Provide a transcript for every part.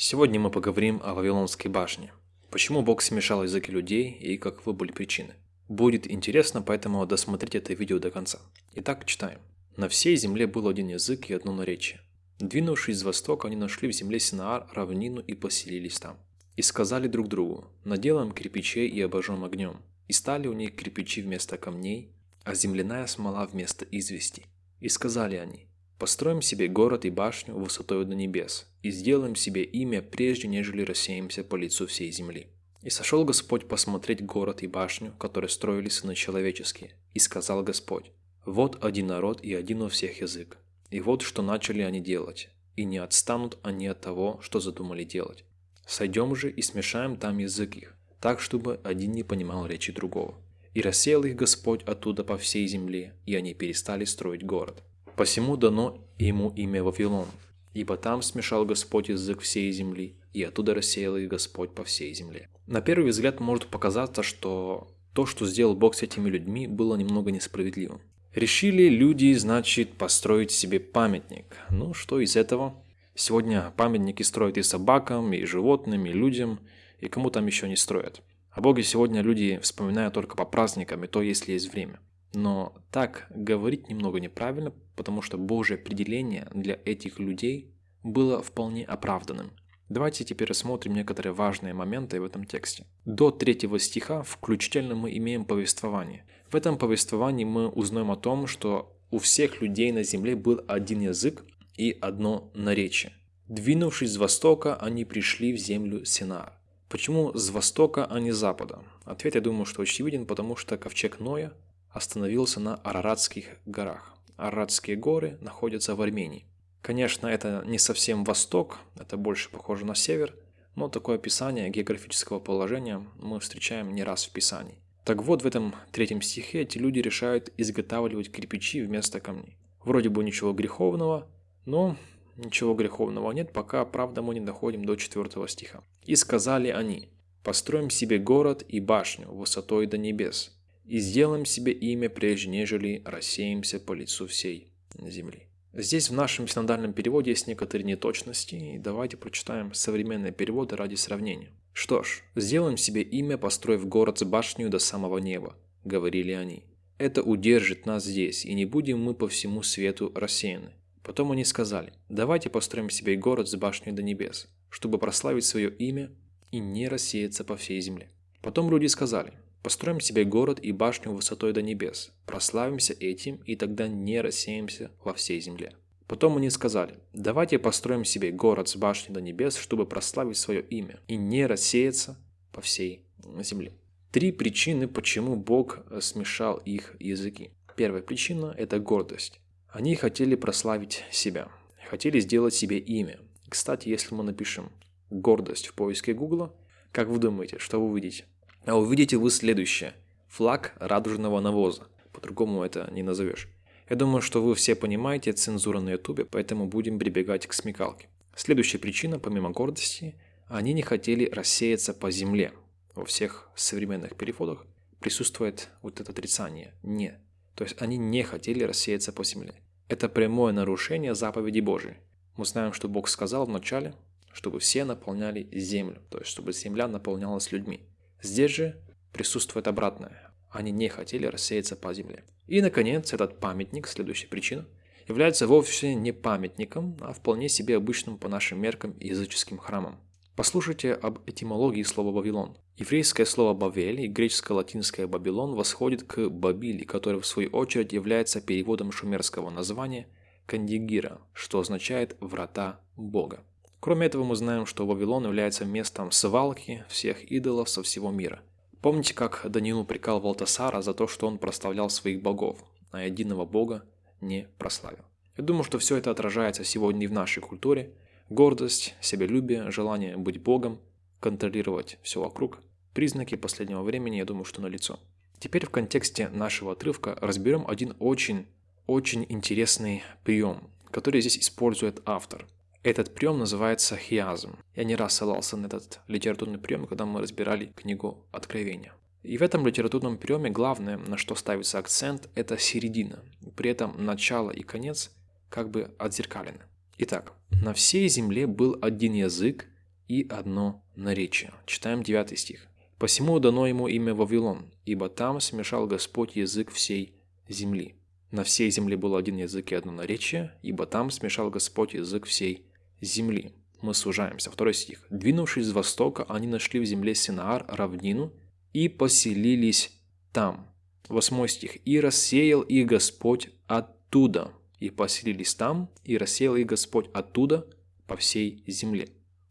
Сегодня мы поговорим о Вавилонской башне. Почему Бог смешал языки людей и каковы были причины. Будет интересно, поэтому досмотрите это видео до конца. Итак, читаем. На всей земле был один язык и одно наречие. Двинувшись с востока, они нашли в земле Синаар равнину и поселились там. И сказали друг другу, наделаем кирпичей и обожжем огнем. И стали у них кирпичи вместо камней, а земляная смола вместо извести. И сказали они, Построим себе город и башню высотой до небес, и сделаем себе имя, прежде нежели рассеемся по лицу всей земли. И сошел Господь посмотреть город и башню, которые строили сыны человеческие. И сказал Господь, вот один народ и один у всех язык. И вот что начали они делать, и не отстанут они от того, что задумали делать. Сойдем же и смешаем там язык их, так, чтобы один не понимал речи другого. И рассеял их Господь оттуда по всей земле, и они перестали строить город. Посему дано ему имя Вавилон, ибо там смешал Господь язык всей земли, и оттуда рассеял их Господь по всей земле. На первый взгляд может показаться, что то, что сделал Бог с этими людьми, было немного несправедливым. Решили люди, значит, построить себе памятник. Ну, что из этого? Сегодня памятники строят и собакам, и животным, и людям, и кому там еще не строят. О Боге сегодня люди вспоминают только по праздникам, и то, если есть время. Но так говорить немного неправильно, потому что Божье определение для этих людей было вполне оправданным. Давайте теперь рассмотрим некоторые важные моменты в этом тексте. До третьего стиха включительно мы имеем повествование. В этом повествовании мы узнаем о том, что у всех людей на земле был один язык и одно наречие. Двинувшись с востока, они пришли в землю Синаар. Почему с востока, а не с запада? Ответ, я думаю, что очевиден, потому что ковчег Ноя остановился на Араратских горах. Араратские горы находятся в Армении. Конечно, это не совсем восток, это больше похоже на север, но такое описание географического положения мы встречаем не раз в Писании. Так вот, в этом третьем стихе эти люди решают изготавливать кирпичи вместо камней. Вроде бы ничего греховного, но ничего греховного нет, пока, правда, мы не доходим до четвертого стиха. «И сказали они, построим себе город и башню высотой до небес, и сделаем себе имя, прежде нежели рассеемся по лицу всей земли. Здесь в нашем синодальном переводе есть некоторые неточности, и давайте прочитаем современные переводы ради сравнения. «Что ж, сделаем себе имя, построив город с башней до самого неба», — говорили они. «Это удержит нас здесь, и не будем мы по всему свету рассеяны». Потом они сказали, давайте построим себе город с башней до небес, чтобы прославить свое имя и не рассеяться по всей земле. Потом люди сказали, Построим себе город и башню высотой до небес, прославимся этим и тогда не рассеемся во всей земле. Потом они сказали, давайте построим себе город с башней до небес, чтобы прославить свое имя и не рассеяться по всей земле. Три причины, почему Бог смешал их языки. Первая причина – это гордость. Они хотели прославить себя, хотели сделать себе имя. Кстати, если мы напишем «гордость» в поиске Гугла, как вы думаете, что вы увидите? А увидите вы следующее. Флаг радужного навоза. По-другому это не назовешь. Я думаю, что вы все понимаете цензуру на ютубе, поэтому будем прибегать к смекалке. Следующая причина, помимо гордости, они не хотели рассеяться по земле. Во всех современных переводах присутствует вот это отрицание «не». То есть они не хотели рассеяться по земле. Это прямое нарушение заповеди Божией. Мы знаем, что Бог сказал вначале, чтобы все наполняли землю, то есть чтобы земля наполнялась людьми. Здесь же присутствует обратное. Они не хотели рассеяться по земле. И, наконец, этот памятник, следующая причина, является вовсе не памятником, а вполне себе обычным по нашим меркам языческим храмом. Послушайте об этимологии слова «Вавилон». Еврейское слово «бавель» и греческо-латинское «бабилон» восходит к «бабили», который в свою очередь является переводом шумерского названия «кандигира», что означает «врата Бога». Кроме этого, мы знаем, что Вавилон является местом свалки всех идолов со всего мира. Помните, как Даниил упрекал Валтасара за то, что он прославлял своих богов, а единого бога не прославил. Я думаю, что все это отражается сегодня и в нашей культуре. Гордость, себялюбие, желание быть богом, контролировать все вокруг. Признаки последнего времени, я думаю, что налицо. Теперь в контексте нашего отрывка разберем один очень, очень интересный прием, который здесь использует автор – этот прием называется хиазм. Я не раз ссылался на этот литературный прием, когда мы разбирали книгу Откровения. И в этом литературном приеме главное, на что ставится акцент, это середина. При этом начало и конец как бы отзеркалены. Итак, на всей земле был один язык и одно наречие. Читаем 9 стих. «Посему дано ему имя Вавилон, ибо там смешал Господь язык всей земли. На всей земле был один язык и одно наречие, ибо там смешал Господь язык всей земли». Мы сужаемся. Второй стих. «Двинувшись с востока, они нашли в земле Синаар равнину и поселились там». Восьмой стих. «И рассеял их Господь оттуда, и поселились там, и рассеял их Господь оттуда по всей земле.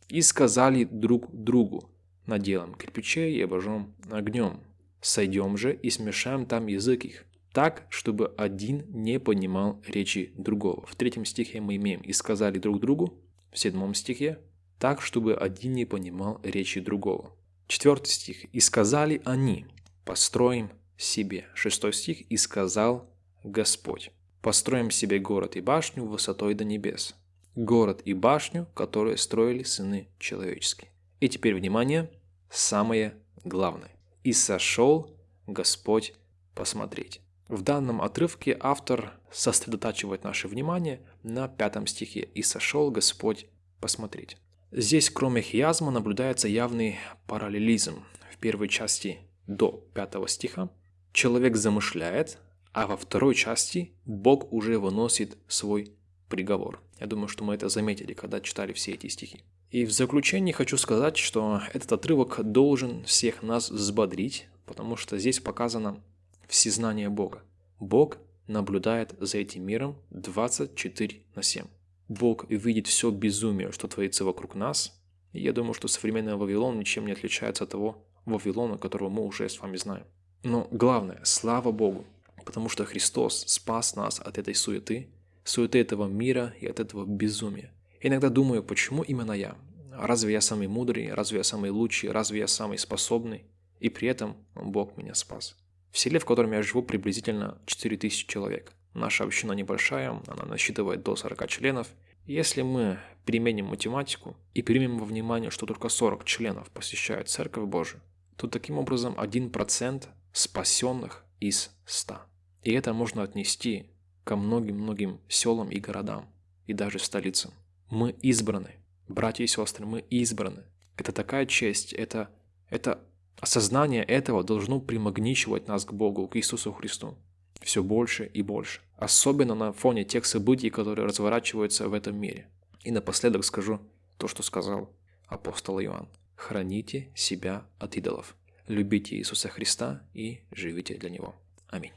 И сказали друг другу, наделаем кирпичей и обожжем огнем. Сойдем же и смешаем там язык их, так, чтобы один не понимал речи другого. В третьем стихе мы имеем «и сказали друг другу», в седьмом стихе «так, чтобы один не понимал речи другого». Четвертый стих «и сказали они, построим себе». Шестой стих «и сказал Господь, построим себе город и башню высотой до небес, город и башню, которые строили сыны человеческие». И теперь, внимание, самое главное. «И сошел Господь посмотреть». В данном отрывке автор сосредотачивает наше внимание на пятом стихе «И сошел Господь посмотреть». Здесь, кроме хиазма, наблюдается явный параллелизм. В первой части до пятого стиха человек замышляет, а во второй части Бог уже выносит свой приговор. Я думаю, что мы это заметили, когда читали все эти стихи. И в заключение хочу сказать, что этот отрывок должен всех нас взбодрить, потому что здесь показано всезнание Бога. Бог наблюдает за этим миром 24 на 7. Бог видит все безумие, что творится вокруг нас. И я думаю, что современный Вавилон ничем не отличается от того Вавилона, которого мы уже с вами знаем. Но главное, слава Богу, потому что Христос спас нас от этой суеты, суеты этого мира и от этого безумия. Иногда думаю, почему именно я? Разве я самый мудрый? Разве я самый лучший? Разве я самый способный? И при этом Бог меня спас. В селе, в котором я живу, приблизительно 4000 человек. Наша община небольшая, она насчитывает до 40 членов. Если мы применим математику и примем во внимание, что только 40 членов посещают Церковь Божию, то таким образом 1% спасенных из 100. И это можно отнести ко многим-многим селам и городам, и даже столицам. Мы избраны. Братья и сестры, мы избраны. Это такая честь, это, это осознание этого должно примагничивать нас к Богу, к Иисусу Христу. Все больше и больше. Особенно на фоне тех событий, которые разворачиваются в этом мире. И напоследок скажу то, что сказал апостол Иоанн. Храните себя от идолов. Любите Иисуса Христа и живите для Него. Аминь.